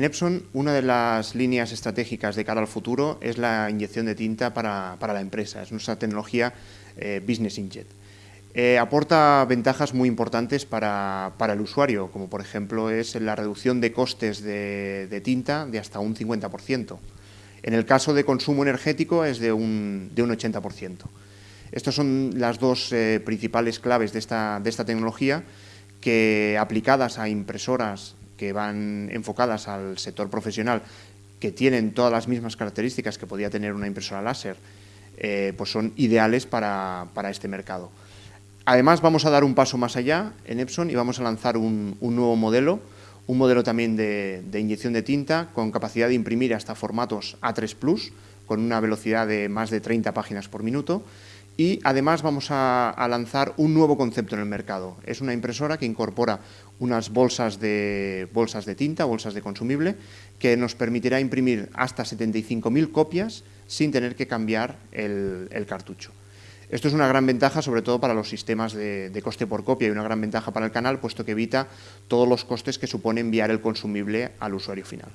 En Epson, una de las líneas estratégicas de cara al futuro es la inyección de tinta para, la empresa. Es nuestra tecnología eh, Business Inkjet. Eh, aporta ventajas muy importantes para, el usuario, como por ejemplo es la reducción de costes de, tinta de hasta un 50%. En el caso de consumo energético es de un, de un 80%. Estas son las dos eh, principales claves de esta, de esta tecnología que aplicadas a impresoras que van enfocadas al sector profesional, que tienen todas las mismas características que podía tener una impresora láser, eh, pues son ideales para, este mercado. Además, vamos a dar un paso más allá en Epson y vamos a lanzar un, nuevo modelo, un modelo también de, de, inyección de tinta con capacidad de imprimir hasta formatos A3+, con una velocidad de más de 30 páginas por minuto, y además vamos a, lanzar un nuevo concepto en el mercado. Es una impresora que incorpora unas bolsas de, bolsas de tinta, bolsas de consumible, que nos permitirá imprimir hasta 75.000 copias sin tener que cambiar el, cartucho. Esto es una gran ventaja, sobre todo para los sistemas de, de, coste por copia y una gran ventaja para el canal, puesto que evita todos los costes que supone enviar el consumible al usuario final.